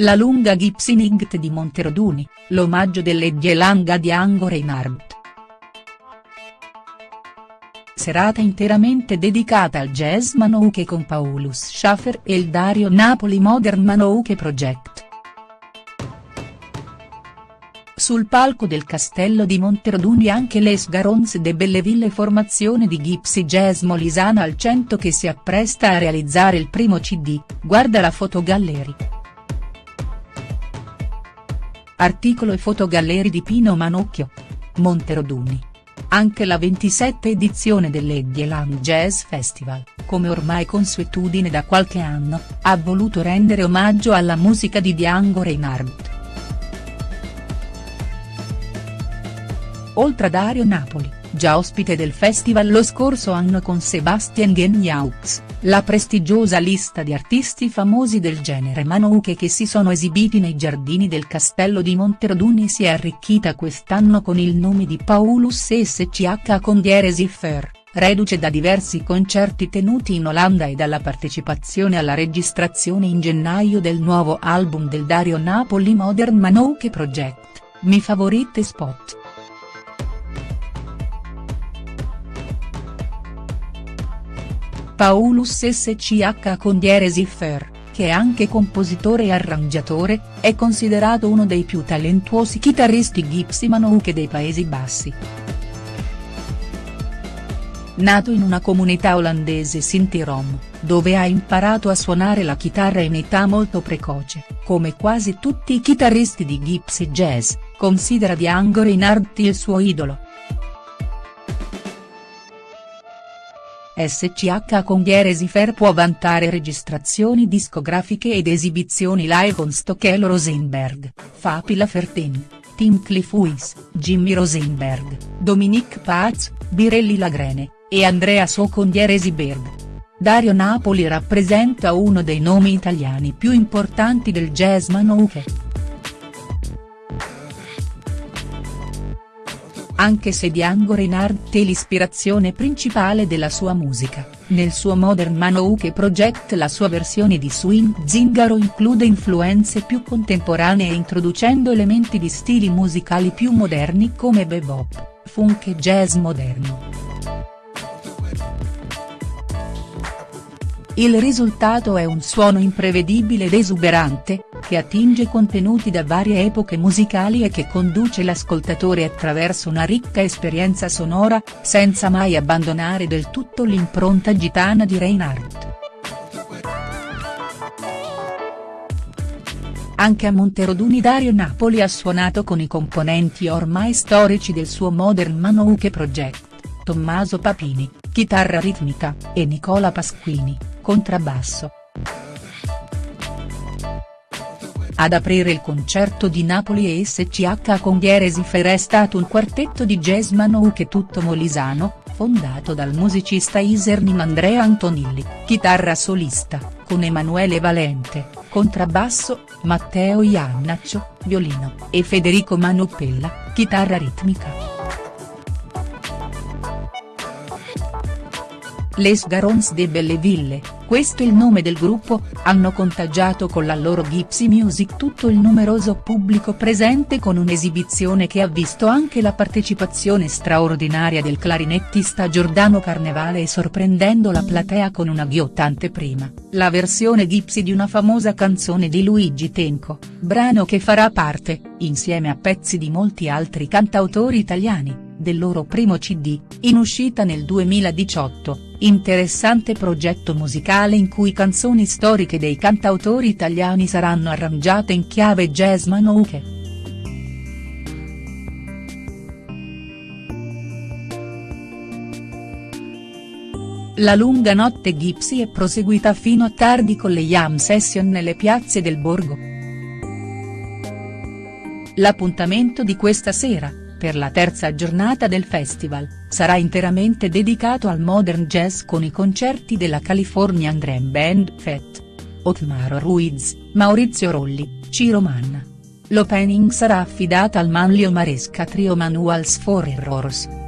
La lunga Gipsy di Monteroduni, l'omaggio dell'Edjelanga di Ango Reinhardt. Serata interamente dedicata al jazz Manouche con Paulus Schaffer e il Dario Napoli Modern Manouche Project. Sul palco del castello di Monteroduni anche Les Garons de Belleville formazione di Gypsy Jazz Molisana al 100 che si appresta a realizzare il primo cd, guarda la fotogallery. Articolo e fotogallery di Pino Manocchio. Monteroduni. Anche la 27 edizione dell'Edieland Jazz Festival, come ormai consuetudine da qualche anno, ha voluto rendere omaggio alla musica di Django Reinhardt. Oltre a Dario Napoli, già ospite del festival lo scorso anno con Sebastian Geniaux, la prestigiosa lista di artisti famosi del genere Manouche che si sono esibiti nei giardini del castello di Monteroduni si è arricchita quest'anno con il nome di Paulus SCH con Dieresi Fer, reduce da diversi concerti tenuti in Olanda e dalla partecipazione alla registrazione in gennaio del nuovo album del Dario Napoli Modern Manouche Project, Mi Favorite Spot. Paulus SCH con Dieresi Fer, che è anche compositore e arrangiatore, è considerato uno dei più talentuosi chitarristi Gypsy Manouche dei Paesi Bassi. Nato in una comunità olandese Sinti-Rom, dove ha imparato a suonare la chitarra in età molto precoce, come quasi tutti i chitarristi di Gypsy Jazz, considera Django Reinhardt il suo idolo. SCH con Dieresi Fair può vantare registrazioni discografiche ed esibizioni live con Stockel Rosenberg, Fapi Lafertin, Tim Cliff Weiss, Jimmy Rosenberg, Dominique Paz, Birelli Lagrene, e Andrea So con Dieresi Berg. Dario Napoli rappresenta uno dei nomi italiani più importanti del jazz manouche. Anche se Django Reinhardt è l'ispirazione principale della sua musica, nel suo Modern Manouche Project la sua versione di swing zingaro include influenze più contemporanee introducendo elementi di stili musicali più moderni come bebop, funk e jazz moderno. Il risultato è un suono imprevedibile ed esuberante, che attinge contenuti da varie epoche musicali e che conduce l'ascoltatore attraverso una ricca esperienza sonora, senza mai abbandonare del tutto l'impronta gitana di Reinhardt. Anche a Monteroduni Dario Napoli ha suonato con i componenti ormai storici del suo Modern Manouche Project, Tommaso Papini, chitarra ritmica, e Nicola Pasquini, contrabbasso. Ad aprire il concerto di Napoli e SCH con Dieresi Fer è stato un quartetto di jazz manouche tutto molisano, fondato dal musicista Isernim Andrea Antonilli, chitarra solista, con Emanuele Valente, contrabbasso, Matteo Iannaccio, violino, e Federico Manupella, chitarra ritmica. Les Garons de Belleville, questo il nome del gruppo, hanno contagiato con la loro Gypsy Music tutto il numeroso pubblico presente con un'esibizione che ha visto anche la partecipazione straordinaria del clarinettista Giordano Carnevale e sorprendendo la platea con una ghiottante prima, la versione Gypsy di una famosa canzone di Luigi Tenco, brano che farà parte, insieme a pezzi di molti altri cantautori italiani del loro primo cd, in uscita nel 2018, interessante progetto musicale in cui canzoni storiche dei cantautori italiani saranno arrangiate in chiave jazz manouche. La lunga notte Gypsy è proseguita fino a tardi con le jam session nelle piazze del borgo. L'appuntamento di questa sera, per la terza giornata del festival, sarà interamente dedicato al modern jazz con i concerti della Californian Dream Band FET. Otmaro Ruiz, Maurizio Rolli, Ciro Manna. L'opening sarà affidata al Manlio Maresca Trio Manuals for Errors.